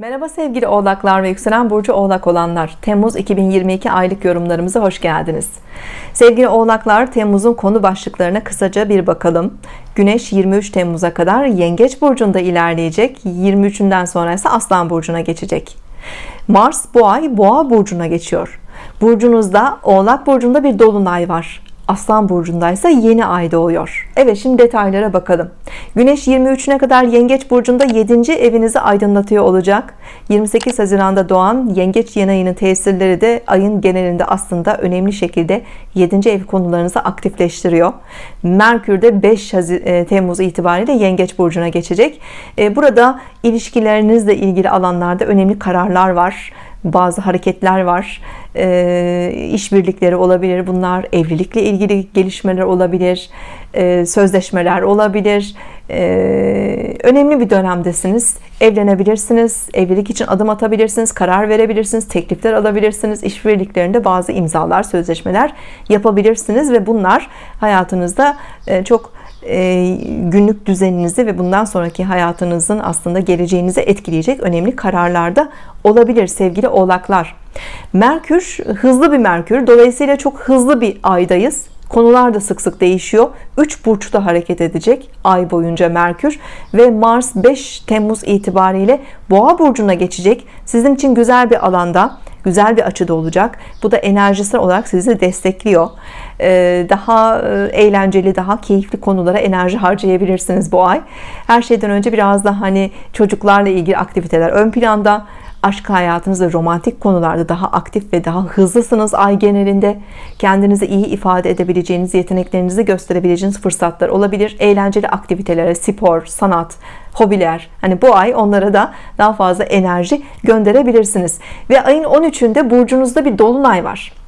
Merhaba sevgili oğlaklar ve yükselen burcu oğlak olanlar. Temmuz 2022 aylık yorumlarımıza hoş geldiniz. Sevgili oğlaklar Temmuz'un konu başlıklarına kısaca bir bakalım. Güneş 23 Temmuz'a kadar Yengeç burcunda ilerleyecek. 23'ünden sonra ise Aslan burcuna geçecek. Mars bu ay Boğa burcuna geçiyor. Burcunuzda Oğlak burcunda bir dolunay var Aslan burcundaysa yeni ay doğuyor Evet şimdi detaylara bakalım Güneş 23'üne kadar Yengeç burcunda 7. evinizi aydınlatıyor olacak 28 Haziran'da doğan Yengeç yeni ayının tesirleri de ayın genelinde aslında önemli şekilde 7. ev konularınızı aktifleştiriyor Merkür de 5 e, Temmuz itibariyle Yengeç burcuna geçecek e, burada ilişkilerinizle ilgili alanlarda önemli kararlar var bazı hareketler var e, işbirlikleri olabilir bunlar evlilikle ilgili gelişmeler olabilir e, sözleşmeler olabilir. E, önemli bir dönemdesiniz. Evlenebilirsiniz evlilik için adım atabilirsiniz karar verebilirsiniz teklifler alabilirsiniz. İşbirliklerinde bazı imzalar sözleşmeler yapabilirsiniz ve bunlar hayatınızda e, çok günlük düzeninizi ve bundan sonraki hayatınızın aslında geleceğinizi etkileyecek önemli kararlarda olabilir sevgili oğlaklar. Merkür hızlı bir Merkür. Dolayısıyla çok hızlı bir aydayız. Konular da sık sık değişiyor. 3 burçta hareket edecek ay boyunca Merkür ve Mars 5 Temmuz itibariyle Boğa burcuna geçecek. Sizin için güzel bir alanda güzel bir açıda olacak. Bu da enerjisel olarak sizi destekliyor. Ee, daha e, eğlenceli daha keyifli konulara enerji harcayabilirsiniz bu ay. Her şeyden önce biraz da hani çocuklarla ilgili aktiviteler ön planda aşk hayatınızda romantik konularda daha aktif ve daha hızlısınız ay genelinde. Kendinizi iyi ifade edebileceğiniz yeteneklerinizi gösterebileceğiniz fırsatlar olabilir. Eğlenceli aktivitelere spor sanat hobiler hani bu ay onlara da daha fazla enerji gönderebilirsiniz. Ve ayın 13'ünde burcunuzda bir dolunay var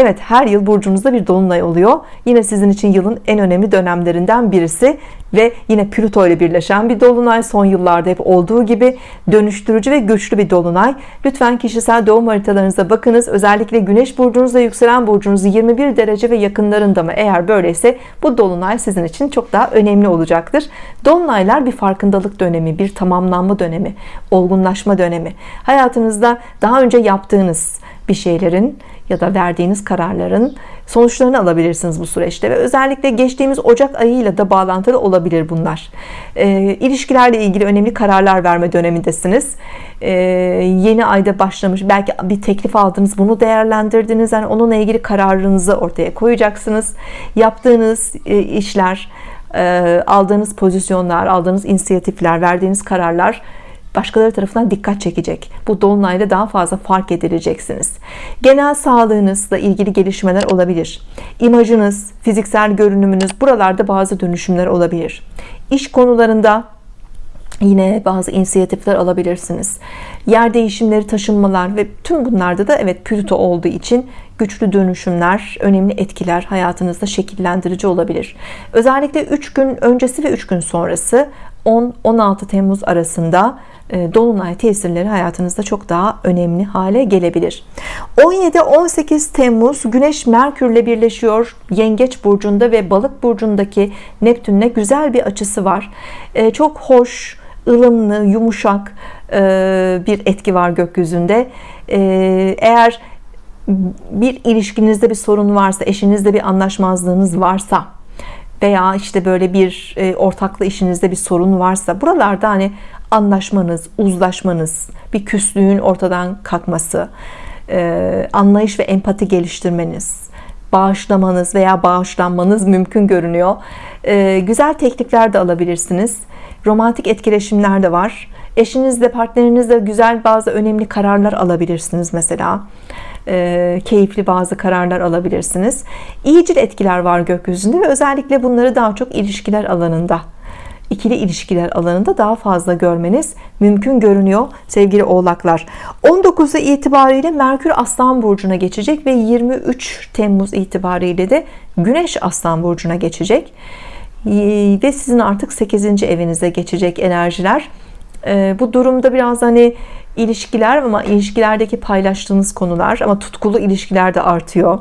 Evet her yıl burcunuzda bir dolunay oluyor. Yine sizin için yılın en önemli dönemlerinden birisi ve yine Plüto ile birleşen bir dolunay. Son yıllarda hep olduğu gibi dönüştürücü ve güçlü bir dolunay. Lütfen kişisel doğum haritalarınıza bakınız. Özellikle güneş burcunuzla yükselen burcunuz 21 derece ve yakınlarında mı? Eğer böyleyse bu dolunay sizin için çok daha önemli olacaktır. Dolunaylar bir farkındalık dönemi bir tamamlanma dönemi olgunlaşma dönemi. Hayatınızda daha önce yaptığınız bir şeylerin ya da verdiğiniz kararların sonuçlarını alabilirsiniz bu süreçte ve özellikle geçtiğimiz Ocak ayıyla da bağlantılı olabilir bunlar. E, ilişkilerle ilgili önemli kararlar verme dönemindesiniz. E, yeni ayda başlamış belki bir teklif aldınız bunu değerlendirdiniz. Yani onunla ilgili kararınızı ortaya koyacaksınız. Yaptığınız e, işler e, aldığınız pozisyonlar aldığınız inisiyatifler verdiğiniz kararlar başkaları tarafından dikkat çekecek. Bu dolunayda daha fazla fark edileceksiniz. Genel sağlığınızla ilgili gelişmeler olabilir. İmajınız fiziksel görünümünüz buralarda bazı dönüşümler olabilir. İş konularında yine bazı inisiyatifler alabilirsiniz. Yer değişimleri taşınmalar ve tüm bunlarda da evet Plüto olduğu için güçlü dönüşümler önemli etkiler hayatınızda şekillendirici olabilir. Özellikle 3 gün öncesi ve 3 gün sonrası 10-16 Temmuz arasında e, Dolunay tesirleri hayatınızda çok daha önemli hale gelebilir. 17-18 Temmuz Güneş Merkürle birleşiyor. Yengeç burcunda ve Balık burcundaki Neptünle güzel bir açısı var. E, çok hoş ılımlı yumuşak e, bir etki var gökyüzünde. Eğer bir ilişkinizde bir sorun varsa eşinizde bir anlaşmazlığınız varsa veya işte böyle bir ortaklı işinizde bir sorun varsa buralarda hani anlaşmanız, uzlaşmanız, bir küslüğün ortadan kalkması, e, anlayış ve empati geliştirmeniz, bağışlamanız veya bağışlanmanız mümkün görünüyor. E, güzel teklifler de alabilirsiniz. Romantik etkileşimler de var. Eşinizle, partnerinizle güzel bazı önemli kararlar alabilirsiniz mesela. E, keyifli bazı kararlar alabilirsiniz. İyicil etkiler var gökyüzünde ve özellikle bunları daha çok ilişkiler alanında ikili ilişkiler alanında daha fazla görmeniz mümkün görünüyor sevgili oğlaklar 19'u itibariyle Merkür Aslan Burcu'na geçecek ve 23 Temmuz itibariyle de Güneş Aslan Burcu'na geçecek ve sizin artık 8. evinize geçecek enerjiler ee, bu durumda biraz hani ilişkiler ama ilişkilerdeki paylaştığınız konular ama tutkulu ilişkiler de artıyor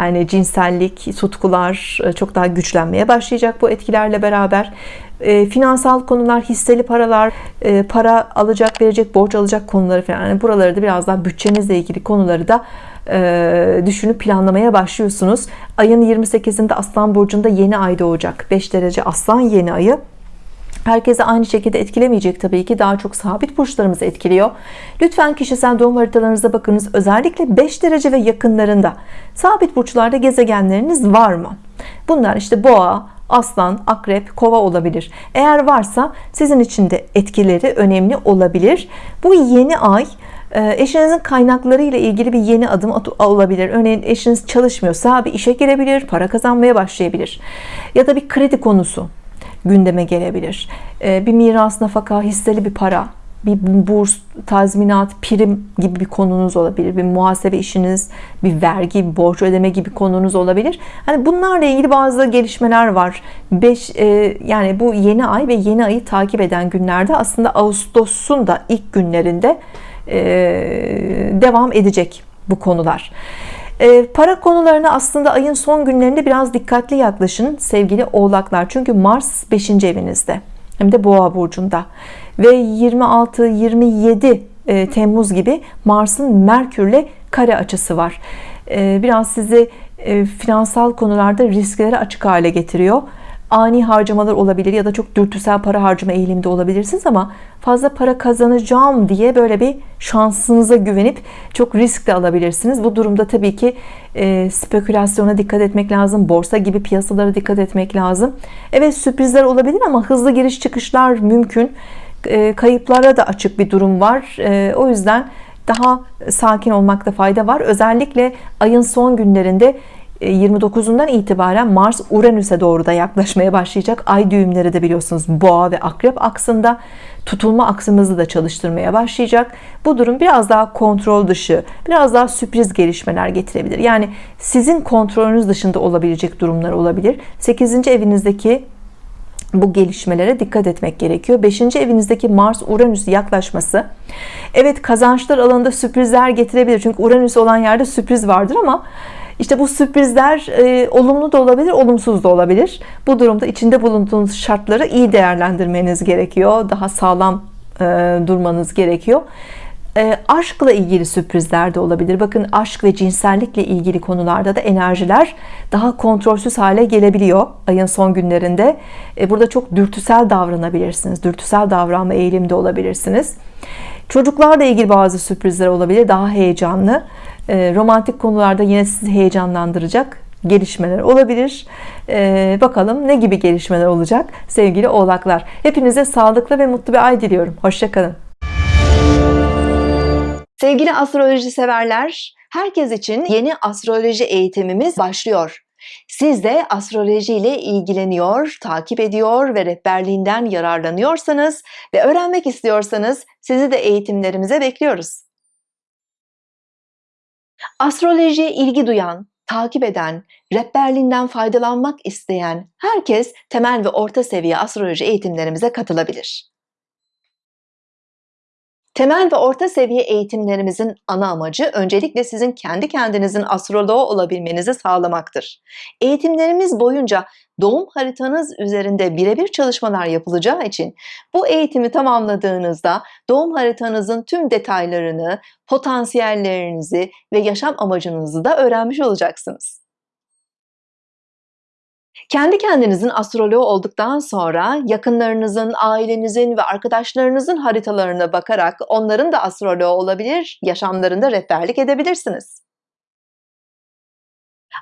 yani cinsellik, tutkular e, çok daha güçlenmeye başlayacak bu etkilerle beraber e, finansal konular, hisseli paralar, e, para alacak, verecek, borç alacak konuları falan. Yani buraları da biraz daha bütçenizle ilgili konuları da e, düşünüp planlamaya başlıyorsunuz. Ayın 28'inde Aslan Burcu'nda yeni ay doğacak. 5 derece Aslan yeni ayı. Herkese aynı şekilde etkilemeyecek tabii ki. Daha çok sabit burçlarımızı etkiliyor. Lütfen kişisel doğum haritalarınıza bakınız. Özellikle 5 derece ve yakınlarında sabit burçlarda gezegenleriniz var mı? Bunlar işte boğa aslan akrep kova olabilir. Eğer varsa sizin için de etkileri önemli olabilir. Bu yeni ay e, eşinizin kaynakları ile ilgili bir yeni adım olabilir. Örneğin eşiniz çalışmıyorsa bir işe girebilir para kazanmaya başlayabilir. Ya da bir kredi konusu gündeme gelebilir. Ee, bir miras, nafaka, hisseli bir para, bir burs, tazminat, prim gibi bir konunuz olabilir. Bir muhasebe işiniz, bir vergi, bir borç ödeme gibi konunuz olabilir. Hani bunlarla ilgili bazı gelişmeler var. 5 e, yani bu yeni ay ve yeni ayı takip eden günlerde aslında Ağustos'un da ilk günlerinde e, devam edecek bu konular. E, para konularına aslında ayın son günlerinde biraz dikkatli yaklaşın sevgili oğlaklar. Çünkü Mars 5. evinizde hem de boğa burcunda ve 26-27 e, Temmuz gibi Mars'ın Merkür'le kare açısı var. E, biraz sizi e, finansal konularda risklere açık hale getiriyor ani harcamalar olabilir ya da çok dürtüsel para harcama eğilimde olabilirsiniz ama fazla para kazanacağım diye böyle bir şansınıza güvenip çok risk de alabilirsiniz. Bu durumda tabii ki e, spekülasyona dikkat etmek lazım. Borsa gibi piyasalara dikkat etmek lazım. Evet sürprizler olabilir ama hızlı giriş çıkışlar mümkün. E, kayıplara da açık bir durum var. E, o yüzden daha sakin olmakta fayda var. Özellikle ayın son günlerinde 29'undan e, itibaren Mars Uranüs'e doğru da yaklaşmaya başlayacak. Ay düğümleri de biliyorsunuz boğa ve akrep aksında tutulma aksımızı da çalıştırmaya başlayacak. Bu durum biraz daha kontrol dışı, biraz daha sürpriz gelişmeler getirebilir. Yani sizin kontrolünüz dışında olabilecek durumlar olabilir. 8. evinizdeki bu gelişmelere dikkat etmek gerekiyor. 5. evinizdeki Mars Uranüs yaklaşması evet kazançlar alanında sürprizler getirebilir. Çünkü Uranüs olan yerde sürpriz vardır ama işte bu sürprizler e, olumlu da olabilir, olumsuz da olabilir. Bu durumda içinde bulunduğunuz şartları iyi değerlendirmeniz gerekiyor. Daha sağlam e, durmanız gerekiyor. E, aşkla ilgili sürprizler de olabilir. Bakın aşk ve cinsellikle ilgili konularda da enerjiler daha kontrolsüz hale gelebiliyor ayın son günlerinde. E, burada çok dürtüsel davranabilirsiniz. Dürtüsel davranma eğilimde olabilirsiniz. Çocuklarla ilgili bazı sürprizler olabilir. Daha heyecanlı. E, romantik konularda yine sizi heyecanlandıracak gelişmeler olabilir. Ee, bakalım ne gibi gelişmeler olacak sevgili oğlaklar. Hepinize sağlıklı ve mutlu bir ay diliyorum. Hoşçakalın. Sevgili astroloji severler, herkes için yeni astroloji eğitimimiz başlıyor. Siz de astroloji ile ilgileniyor, takip ediyor ve rehberliğinden yararlanıyorsanız ve öğrenmek istiyorsanız sizi de eğitimlerimize bekliyoruz. Astrolojiye ilgi duyan, takip eden, rehberliğinden faydalanmak isteyen herkes temel ve orta seviye astroloji eğitimlerimize katılabilir. Temel ve orta seviye eğitimlerimizin ana amacı öncelikle sizin kendi kendinizin astroloğu olabilmenizi sağlamaktır. Eğitimlerimiz boyunca doğum haritanız üzerinde birebir çalışmalar yapılacağı için bu eğitimi tamamladığınızda doğum haritanızın tüm detaylarını, potansiyellerinizi ve yaşam amacınızı da öğrenmiş olacaksınız. Kendi kendinizin astroloğu olduktan sonra yakınlarınızın, ailenizin ve arkadaşlarınızın haritalarına bakarak onların da astroloğu olabilir, yaşamlarında rehberlik edebilirsiniz.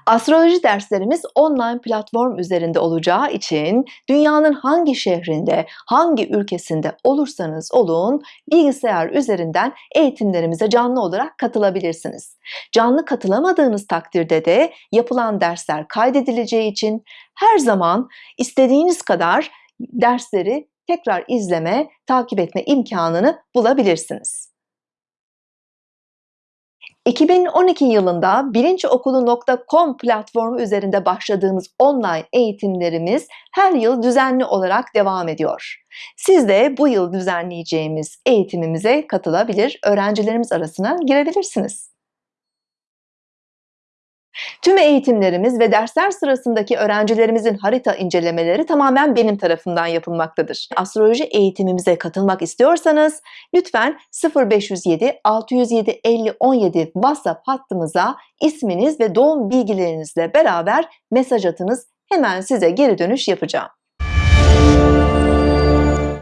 Astroloji derslerimiz online platform üzerinde olacağı için dünyanın hangi şehrinde, hangi ülkesinde olursanız olun bilgisayar üzerinden eğitimlerimize canlı olarak katılabilirsiniz. Canlı katılamadığınız takdirde de yapılan dersler kaydedileceği için her zaman istediğiniz kadar dersleri tekrar izleme, takip etme imkanını bulabilirsiniz. 2012 yılında bilinçokulu.com platformu üzerinde başladığımız online eğitimlerimiz her yıl düzenli olarak devam ediyor. Siz de bu yıl düzenleyeceğimiz eğitimimize katılabilir, öğrencilerimiz arasına girebilirsiniz. Tüm eğitimlerimiz ve dersler sırasındaki öğrencilerimizin harita incelemeleri tamamen benim tarafından yapılmaktadır. Astroloji eğitimimize katılmak istiyorsanız lütfen 0507 607 50 17 WhatsApp hattımıza isminiz ve doğum bilgilerinizle beraber mesaj atınız. Hemen size geri dönüş yapacağım.